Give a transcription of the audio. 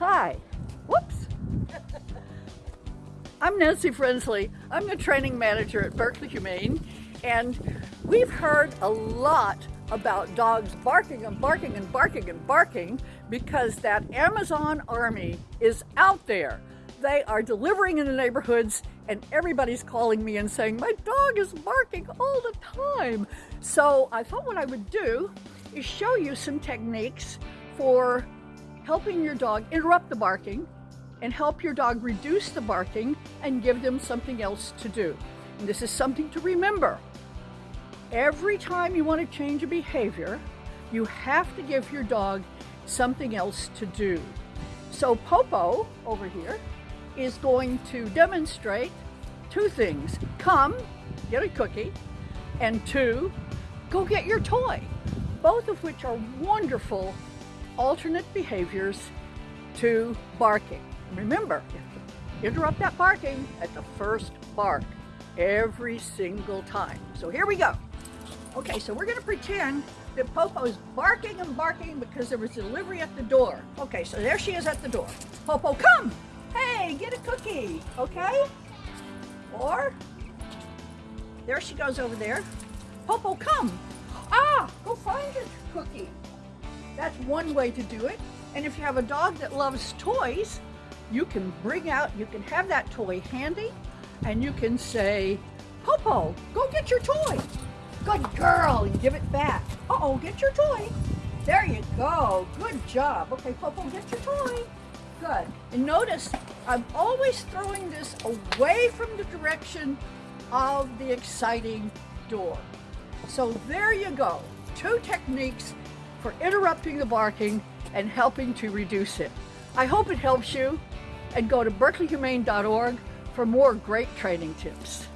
Hi. Whoops. I'm Nancy Frensley. I'm the training manager at Berkeley Humane, and we've heard a lot about dogs barking and barking and barking and barking because that Amazon army is out there. They are delivering in the neighborhoods and everybody's calling me and saying, my dog is barking all the time. So I thought what I would do is show you some techniques for helping your dog interrupt the barking and help your dog reduce the barking and give them something else to do. And this is something to remember. Every time you want to change a behavior, you have to give your dog something else to do. So Popo over here is going to demonstrate two things. Come, get a cookie, and two, go get your toy. Both of which are wonderful alternate behaviors to barking. Remember, interrupt that barking at the first bark every single time. So here we go. Okay, so we're gonna pretend that Popo is barking and barking because there was delivery at the door. Okay, so there she is at the door. Popo, come! Hey, get a cookie, okay? Or, there she goes over there. Popo, come! Ah, go find your cookie. That's one way to do it. And if you have a dog that loves toys, you can bring out, you can have that toy handy, and you can say, Popo, go get your toy. Good girl, and give it back. Uh-oh, get your toy. There you go, good job. Okay, Popo, get your toy. Good. And notice, I'm always throwing this away from the direction of the exciting door. So there you go, two techniques for interrupting the barking and helping to reduce it. I hope it helps you and go to berkeleyhumane.org for more great training tips.